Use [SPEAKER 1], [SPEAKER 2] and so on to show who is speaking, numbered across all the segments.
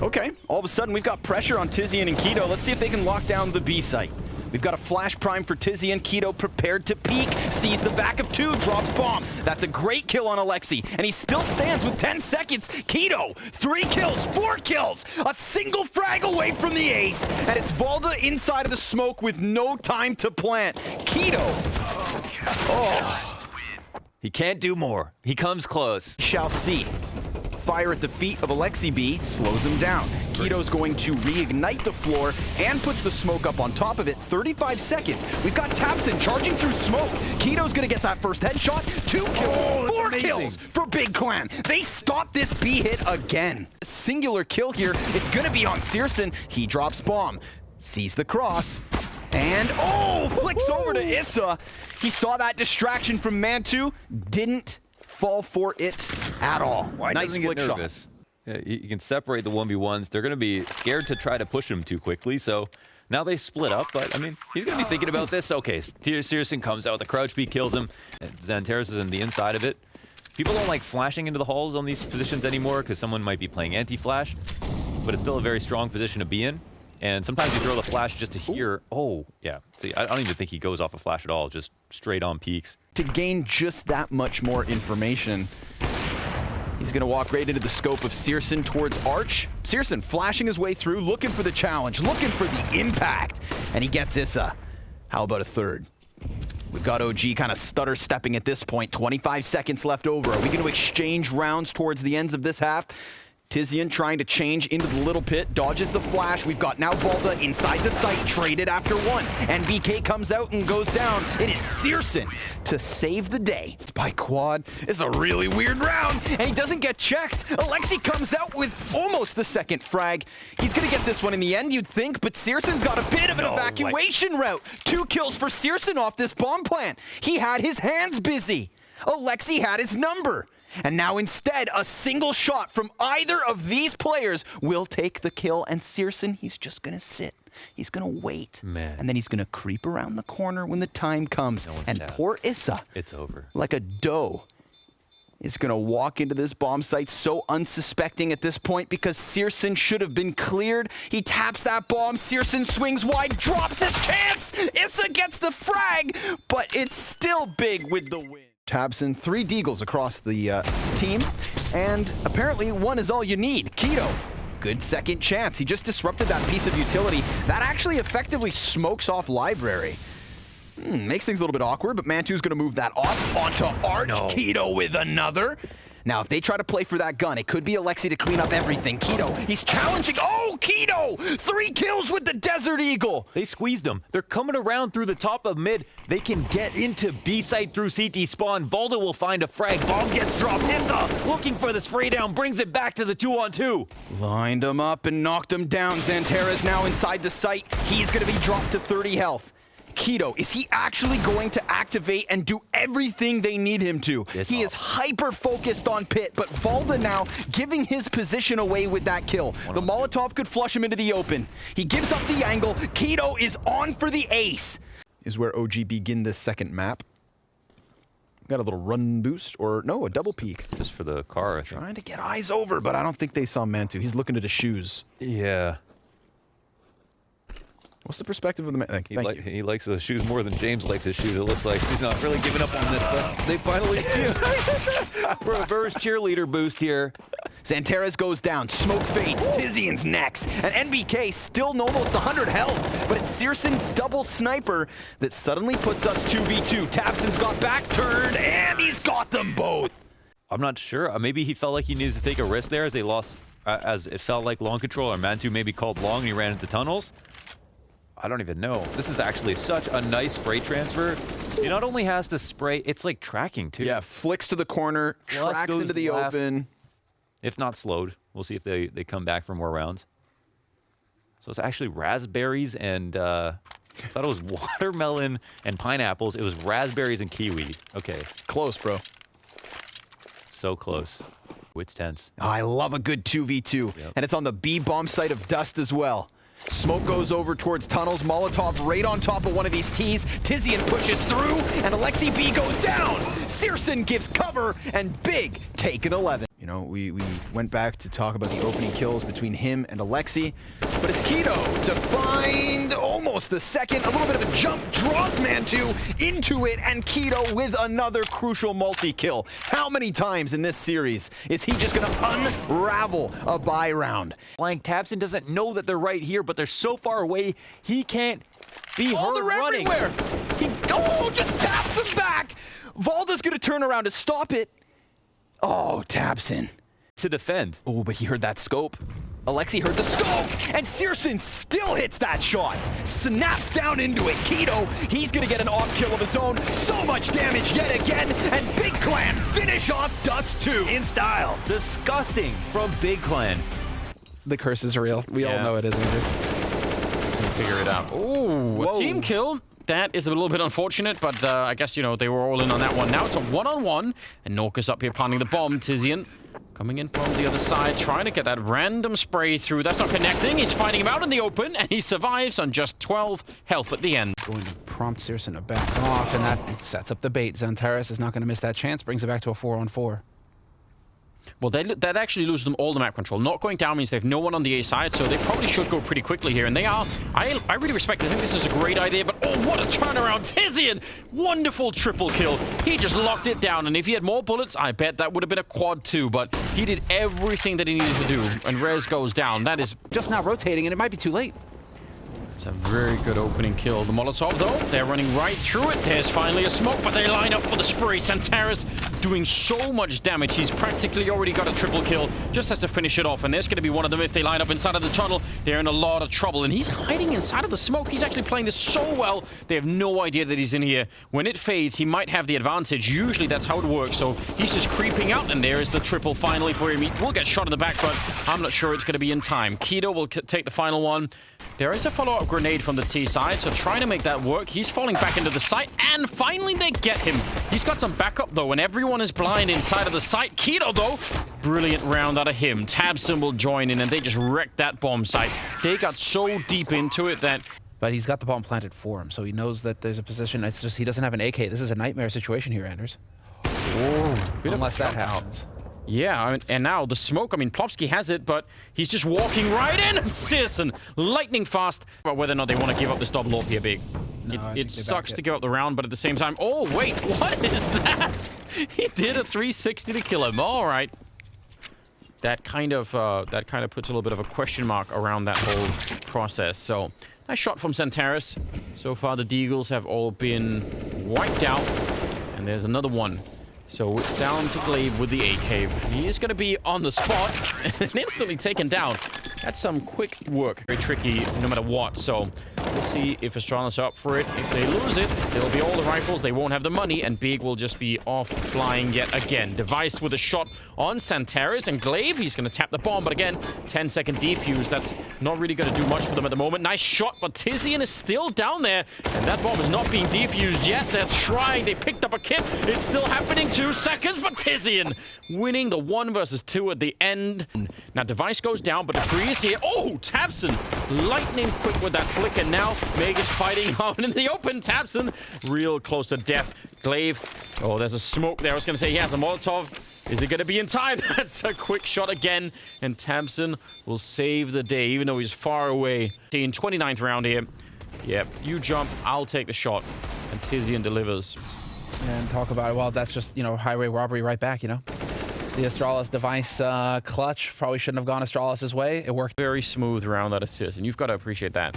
[SPEAKER 1] Okay, all of a sudden we've got pressure on Tizian and k1to. Let's see if they can lock down the B site. We've got a flash prime for Tizian. k1to prepared to peek. Sees the back of two. Drops bomb. That's a great kill on Alexi. And he still stands with 10 seconds. k1to, three kills, four kills. A single frag away from the ace. And it's valde inside of the smoke with no time to plant. Keto. Oh.
[SPEAKER 2] He can't do more. He comes close.
[SPEAKER 1] Shall see fire at the feet of Alexi B slows him down. k1to's going to reignite the floor and puts the smoke up on top of it. 35 seconds. We've got tabseN charging through smoke. k1to's going to get that first headshot. Two kills,
[SPEAKER 2] oh,
[SPEAKER 1] four kills for Big Clan. They stop this B hit again. Singular kill here. It's going to be on syrsoN. He drops bomb. Sees the cross. And, oh, flicks over to Issa. He saw that distraction from mantuu. Didn't fall for it at all.
[SPEAKER 2] Why nice doesn't get nervous? Yeah, you can separate the 1v1s. They're going to be scared to try to push him too quickly, so now they split up, but I mean, he's going to be thinking about this. Okay, syrsoN comes out with a crouch beat, kills him. Xantares is in the inside of it. People don't like flashing into the halls on these positions anymore because someone might be playing anti-flash, but it's still a very strong position to be in. And sometimes you throw the flash just to hear, oh, yeah. See, I don't even think he goes off a flash at all, just straight on peaks.
[SPEAKER 1] To gain just that much more information, he's going to walk right into the scope of syrsoN towards Arch. syrsoN flashing his way through, looking for the challenge, looking for the impact, and he gets Issa. How about a third? We've got OG kind of stutter stepping at this point. 25 seconds left over. Are we going to exchange rounds towards the ends of this half? Tizian trying to change into the little pit, dodges the flash. We've got now valde inside the site, traded after one. And BK comes out and goes down. It is syrsoN to save the day. It's by quad. It's a really weird round, and he doesn't get checked. Alexi comes out with almost the second frag. He's gonna get this one in the end, you'd think, but syrsoN's got a bit of an no, evacuation like... route. Two kills for syrsoN off this bomb plant. He had his hands busy. Alexi had his number. And now instead, a single shot from either of these players will take the kill. And syrsoN, he's just going to sit. He's going to wait.
[SPEAKER 2] Man.
[SPEAKER 1] And then he's going to creep around the corner when the time comes. No and poor Issa.
[SPEAKER 2] It's over.
[SPEAKER 1] Like a doe is going to walk into this bomb site so unsuspecting at this point because syrsoN should have been cleared. He taps that bomb. syrsoN swings wide, drops his chance. Issa gets the frag, but it's still big with the win. tabseN, three deagles across the uh, team, and apparently one is all you need. k1to, good second chance. He just disrupted that piece of utility. That actually effectively smokes off library. Hmm, makes things a little bit awkward, but mantuu's going to move that off onto Arch. No. k1to with another. Now, if they try to play for that gun, it could be Alexi to clean up everything. k1to, he's challenging. Oh, Keto! Three kills with the Desert Eagle.
[SPEAKER 2] They squeezed him. They're coming around through the top of mid. They can get into B site through CT spawn. valde will find a frag. Bomb gets dropped. Issa looking for the spray down. Brings it back to the two on two.
[SPEAKER 1] Lined him up and knocked him down. Xantares now inside the site. He's going to be dropped to 30 health. Keto, is he actually going to activate and do everything they need him to?
[SPEAKER 2] It's
[SPEAKER 1] he is hyper-focused on Pit, but valde now giving his position away with that kill. The Molotov could flush him into the open. He gives up the angle. k1to is on for the ace. Is where OG begin this second map. Got a little run boost, or no, a double peek.
[SPEAKER 2] Just for the car,
[SPEAKER 1] Trying to get eyes over, but I don't think they saw mantuu. He's looking at his shoes.
[SPEAKER 2] Yeah.
[SPEAKER 1] What's the perspective of the man? Thank,
[SPEAKER 2] he,
[SPEAKER 1] thank
[SPEAKER 2] li he, likes his shoes more than James likes his shoes. It looks like he's not really giving up on this, but they finally see him. We're a Verse cheerleader boost here.
[SPEAKER 1] Xantares goes down, smoke fades, Tizian's next, and NBK still almost 100 health, but it's syrsoN's double sniper that suddenly puts us 2v2. tabseN's got back turned, and he's got them both.
[SPEAKER 2] I'm not sure. Uh, maybe he felt like he needed to take a risk there as they lost, uh, as it felt like long control, or mantuu maybe called long and he ran into tunnels. I don't even know. This is actually such a nice spray transfer. He not only has to spray, it's like tracking too.
[SPEAKER 1] Yeah, flicks to the corner, Plus tracks into the left, open.
[SPEAKER 2] If not slowed. We'll see if they, they come back for more rounds. So it's actually raspberries and, uh, I thought it was watermelon and pineapples. It was raspberries and kiwi. Okay.
[SPEAKER 1] Close, bro.
[SPEAKER 2] So close. It's tense.
[SPEAKER 1] Oh, I love a good 2v2. Yep. And it's on the B bomb site of Dust as well. Smoke goes over towards tunnels. Molotov right on top of one of these T's. Tizian pushes through, and Alexi B goes down. syrsoN gives cover, and Big take an 11. You know, we, we went back to talk about the opening kills between him and Alexi, but it's k1to to find almost the second, a little bit of a jump, draws mantuu into it, and k1to with another crucial multi-kill. How many times in this series is he just gonna unravel a buy round?
[SPEAKER 2] Blank tabseN doesn't know that they're right here, but they're so far away, he can't be
[SPEAKER 1] Oh,
[SPEAKER 2] heard running.
[SPEAKER 1] everywhere! He, oh, just taps him back! valde's gonna turn around to stop it. Oh, tabseN.
[SPEAKER 2] To defend.
[SPEAKER 1] Oh, but he heard that scope. Alexi heard the scope, and syrsoN still hits that shot. Snaps down into it. k1to, he's gonna get an off kill of his own. So much damage yet again, and Big Clan finish off Dust 2.
[SPEAKER 2] In style. Disgusting from Big Clan.
[SPEAKER 3] The curse is real. We all know it is, Anders.
[SPEAKER 2] Figure it out.
[SPEAKER 4] Ooh, a team kill. That is a little bit unfortunate, but uh, I guess, you know, they were all in on that one. Now it's a one-on-one, and Norcus up here planting the bomb. Tizian coming in from the other side, trying to get that random spray through. That's not connecting. He's fighting him out in the open, and he survives on just 12 health at the end.
[SPEAKER 3] Going to prompt syrsoN to back off, and that sets up the bait. Xantares is not going to miss that chance, brings it back to a 4 on 4.
[SPEAKER 4] Well, they, that actually loses them all the map control. Not going down means they have no one on the A side, so they probably should go pretty quickly here. And they are. I, I really respect it. I think this is a great idea, but oh, what a turnaround. Tizian! Wonderful triple kill. He just locked it down, and if he had more bullets, I bet that would have been a quad too, but he did everything that he needed to do, and Rez goes down. That is
[SPEAKER 3] Just now rotating, and it might be too late.
[SPEAKER 4] It's a very good opening kill. The Molotov, though, they're running right through it. There's finally a smoke, but they line up for the spray. Xantares doing so much damage. He's practically already got a triple kill. Just has to finish it off, and there's going to be one of them. If they line up inside of the tunnel, they're in a lot of trouble. And he's hiding inside of the smoke. He's actually playing this so well. They have no idea that he's in here. When it fades, he might have the advantage. Usually that's how it works. So he's just creeping out, and there is the triple finally for him. He will get shot in the back, but I'm not sure it's going to be in time. k1to will take the final one. There is a follow-up grenade from the T side, so trying to make that work. He's falling back into the site, and finally they get him. He's got some backup, though, and everyone is blind inside of the site. k1to, though, brilliant round out of him. tabseN will join in, and they just wrecked that bomb site. They got so deep into it that
[SPEAKER 3] But he's got the bomb planted for him, so he knows that there's a position. It's just he doesn't have an AK. This is a nightmare situation here, Anders. Unless that happens.
[SPEAKER 4] Yeah, I mean, and now the smoke, I mean, Plopski has it, but he's just walking right in. syrsoN, lightning fast. But whether or not they want to give up this double AWP here, big.
[SPEAKER 3] No,
[SPEAKER 4] it it sucks to give up the round, but at the same time, oh, wait, what is that? he did a 360 to kill him. All right. That kind of uh, that kind of puts a little bit of a question mark around that whole process. So, nice shot from Xantares. So far, the Deagles have all been wiped out. And there's another one. So it's down to gla1ve with the AK. He is going to be on the spot and instantly taken down. That's some quick work. Very tricky no matter what. So we'll see if Astralis are up for it. If they lose it, it'll be all the rifles. They won't have the money and Big will just be off flying yet again. Device with a shot on Xantares and gla1ve. He's going to tap the bomb, but again, 10 second defuse. That's not really going to do much for them at the moment. Nice shot, but Tizian is still down there and that bomb is not being defused yet. They're trying. They picked up a kit. It's still happening. Two seconds, but Tizian winning the one versus two at the end. Now, Device goes down, but Debris is here. Oh, tabseN lightning quick with that flick, and now Meg is fighting out in the open. tabseN real close to death. Glaive. Oh, there's a smoke there. I was going to say he has a Molotov. Is it going to be in time? That's a quick shot again, and tabseN will save the day, even though he's far away. In 29th round here. Yep, you jump, I'll take the shot. And Tizian delivers.
[SPEAKER 3] And talk about it. Well, that's just, you know, highway robbery right back, you know? The Astralis device uh, clutch probably shouldn't have gone Astralis' way. It worked.
[SPEAKER 4] Very smooth round that Sears, and you've got to appreciate that.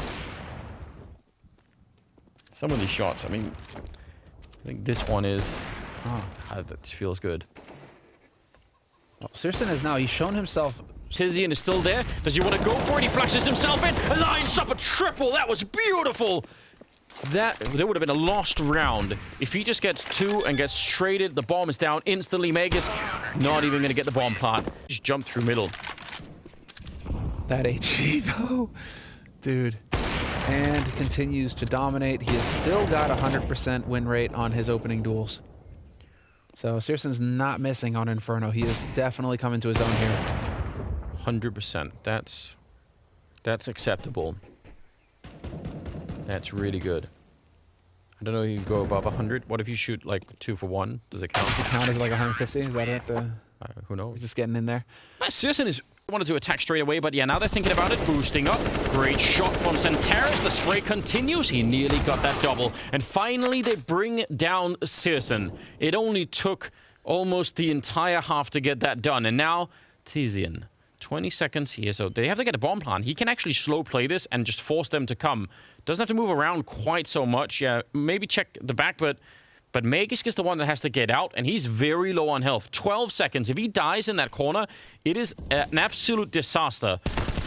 [SPEAKER 4] Some of these shots, I mean, I think this one is. Oh, that feels good.
[SPEAKER 3] syrsoN is now, he's shown himself
[SPEAKER 4] Tizian is still there. Does he want to go for it? He flashes himself in, lines up a triple. That was beautiful. That there would have been a lost round if he just gets two and gets traded. The bomb is down instantly. Megas not even going to get the bomb plant. Just jump through middle.
[SPEAKER 3] that HG, though. Dude. And continues to dominate. He has still got a 100% win rate on his opening duels. So syrsoN's not missing on Inferno. He is definitely coming to his own here.
[SPEAKER 4] Hundred percent. That's that's acceptable. That's really good. I don't know if you go above 100. What if you shoot like two for one? Does it count?
[SPEAKER 3] Count as like 150? Is that it? The...
[SPEAKER 4] Uh, who knows?
[SPEAKER 3] Just getting in there.
[SPEAKER 4] Uh, syrsoN is wanted to attack straight away, but yeah, now they're thinking about it, boosting up. Great shot from Xantares. The spray continues. He nearly got that double. And finally, they bring down syrsoN. It only took almost the entire half to get that done. And now, Tizian. 20 seconds here, so they have to get a bomb plan. He can actually slow play this and just force them to come. Doesn't have to move around quite so much. Yeah, maybe check the back, but but Magisk is the one that has to get out, and he's very low on health. 12 seconds. If he dies in that corner, it is an absolute disaster.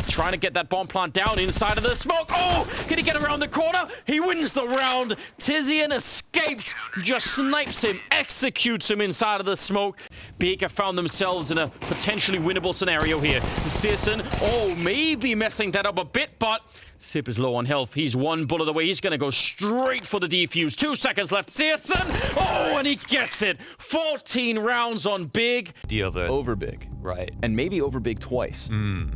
[SPEAKER 4] Trying to get that bomb plant down inside of the smoke. Oh, can he get around the corner? He wins the round. Tizian escapes, just snipes him, executes him inside of the smoke. Baker found themselves in a potentially winnable scenario here. syrsoN, oh, maybe messing that up a bit, but Sip is low on health. He's one bullet away. He's going to go straight for the defuse. Two seconds left. syrsoN! Oh, and he gets it. 14 rounds on Big.
[SPEAKER 2] Deal of it.
[SPEAKER 1] Over big.
[SPEAKER 2] Right.
[SPEAKER 1] And maybe over big twice. Hmm.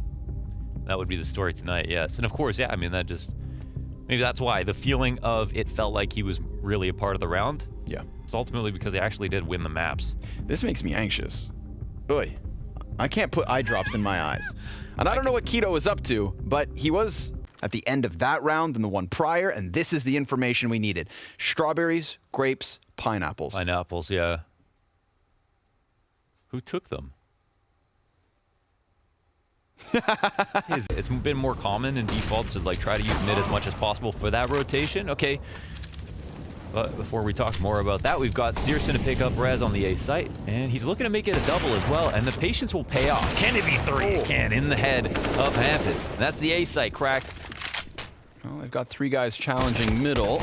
[SPEAKER 2] That would be the story tonight, yes. And of course, yeah, I mean, that just. Maybe that's why. The feeling of it felt like he was really a part of the round
[SPEAKER 1] Yeah.
[SPEAKER 2] It's ultimately because he actually did win the maps.
[SPEAKER 1] This makes me anxious. Oy. I can't put eye drops in my eyes. And I don't know what k1to is up to, but he was at the end of that round than the one prior, and this is the information we needed. Strawberries, grapes, pineapples.
[SPEAKER 2] Pineapples, yeah. Who took them? It's been more common in defaults to like try to use mid as much as possible for that rotation. Okay. But before we talk more about that, we've got syrsoN to pick up Rez on the A site, and he's looking to make it a double as well, and the patience will pay off. Can it be three? Oh. It can in the head of Hampus. And that's the A site cracked.
[SPEAKER 1] They've got three guys challenging middle.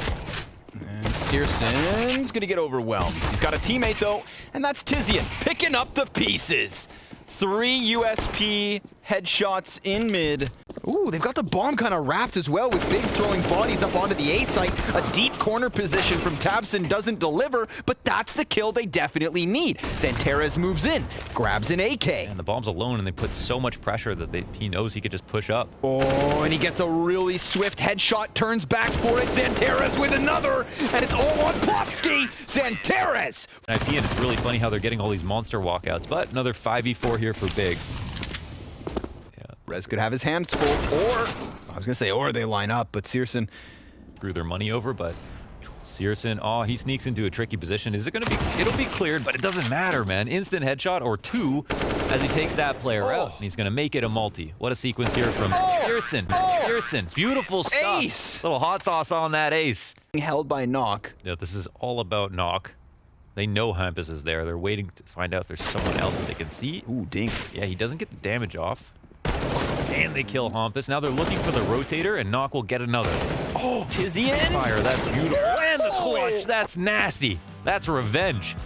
[SPEAKER 1] And syrsoN's gonna get overwhelmed. He's got a teammate though, and that's Tizian picking up the pieces. Three USP headshots in mid. Ooh, they've got the bomb kind of wrapped as well with Big throwing bodies up onto the A site. A deep corner position from tabseN doesn't deliver, but that's the kill they definitely need. Xantares moves in, grabs an AK.
[SPEAKER 2] And the bomb's alone, and they put so much pressure that they, he knows he could just push up.
[SPEAKER 1] Oh, and he gets a really swift headshot, turns back for it. Xantares with another, and it's all on Plopski. Xantares!
[SPEAKER 2] IP, and it's really funny how they're getting all these monster walkouts. But another 5v4 here for Big.
[SPEAKER 1] Could have his hands full, or, I was going to say, or they line up, but syrsoN,
[SPEAKER 2] Screw their money over, but syrsoN, oh, he sneaks into a tricky position. Is it going to be, it'll be cleared, but it doesn't matter, man. Instant headshot or two as he takes that player oh. out. And he's going to make it a multi. What a sequence here from oh. syrsoN. Oh. syrsoN, beautiful stuff.
[SPEAKER 1] Ace.
[SPEAKER 2] Little hot sauce on that ace.
[SPEAKER 1] held by Knock.
[SPEAKER 2] Yeah, this is all about knock. They know Hampus is there. They're waiting to find out if there's someone else that they can see.
[SPEAKER 1] Ooh, dink.
[SPEAKER 2] Yeah, he doesn't get the damage off. And they kill Hampus. Now they're looking for the rotator, and Knock will get another.
[SPEAKER 1] Oh, Tizian!
[SPEAKER 2] Fire, that's beautiful. And the oh. clutch, that's nasty. That's revenge.